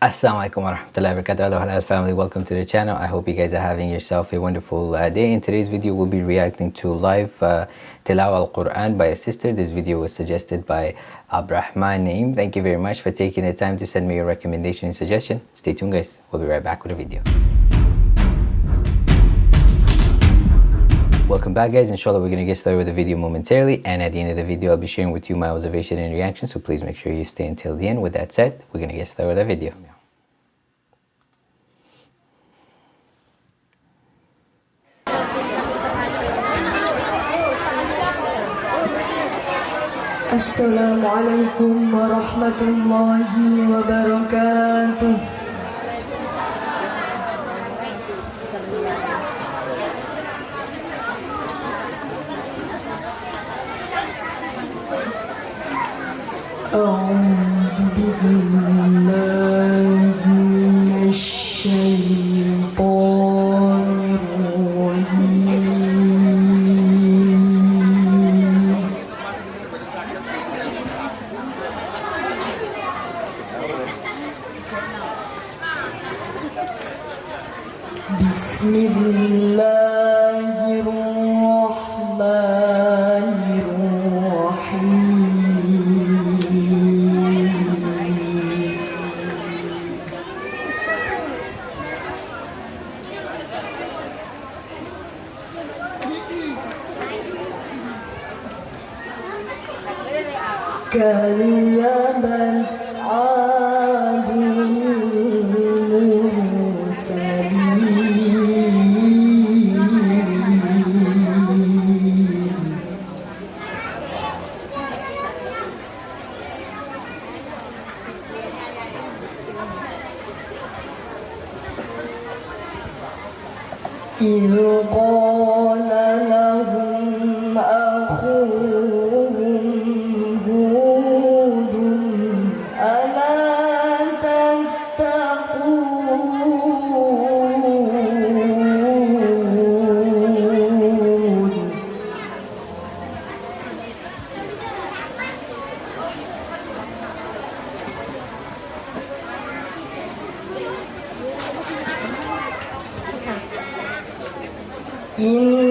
Assalamualaikum warahmatullahi wabarakatuh. Halal family. Welcome to the channel. I hope you guys are having yourself a wonderful uh, day. In today's video we'll be reacting to live uh, tilawa al-quran by a sister. This video was suggested by abrahman naim thank you very much for taking the time to send me your recommendation and suggestion. Stay tuned guys. We'll be right back with a video. Welcome back guys, inshallah we're going to get started with the video momentarily. And at the end of the video I'll be sharing with you my observation and reaction. So please make sure you stay until the end. With that said, we're going to get started with the video. السلام عليكم ورحمة الله وبركاته. أعوذ بالله كذبت عاد المرسلين إذ قال Yeah.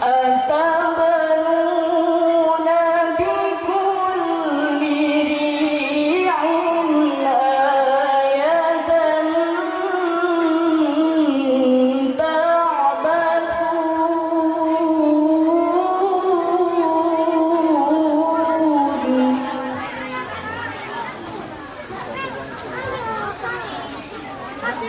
Antônio.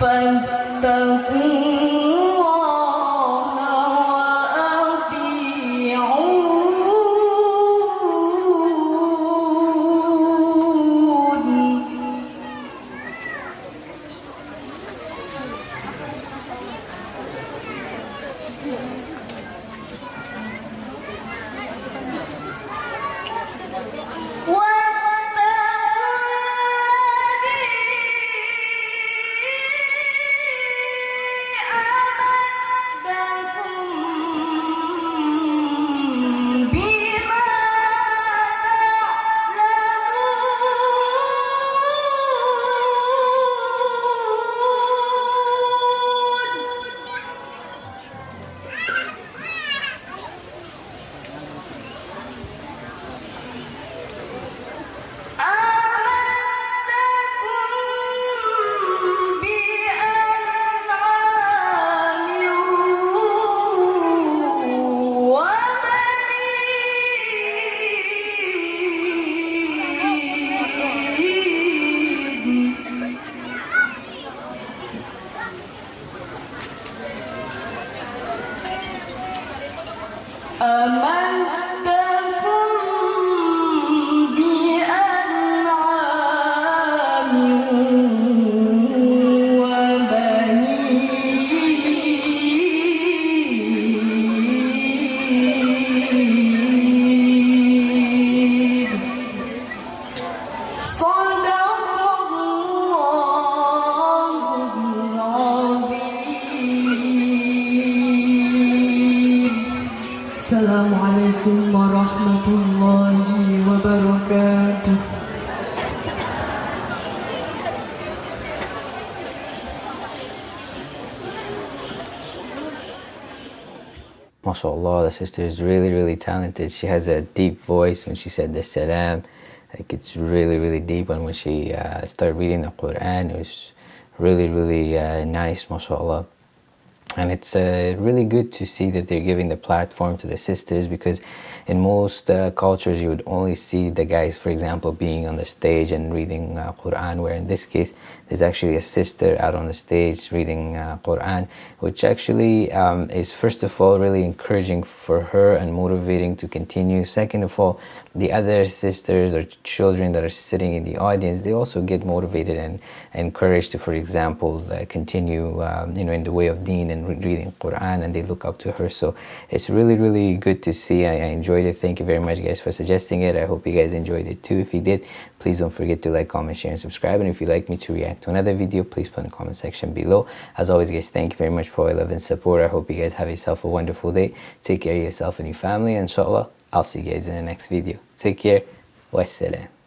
فاتقوا MashaAllah, the sister is really, really talented. She has a deep voice when she said the salam. Like it's really, really deep. And when she uh, started reading the Quran, it was really, really uh, nice, MashaAllah. And it's uh, really good to see that they're giving the platform to the sisters because in most uh, cultures you would only see the guys, for example, being on the stage and reading uh, Quran, where in this case there's actually a sister out on the stage reading uh, Quran, which actually um, is first of all really encouraging for her and motivating to continue. Second of all, the other sisters or children that are sitting in the audience, they also get motivated and encouraged to, for example, uh, continue, um, you know, in the way of Deen and re- reading Quran, and they look up to her. So it's really, really good to see. I, I enjoyed it. Thank you very much, guys, for suggesting it. I hope you guys enjoyed it too. If you did, please don't forget to like, comment, share, and subscribe. And if you'd like me to react to another video, please put in the comment section below. As always, guys, thank you very much for your love and support. I hope you guys have yourself a wonderful day. Take care of yourself and your family. and Inshallah, I'll see you guys in the next video. Take care. Wassalam.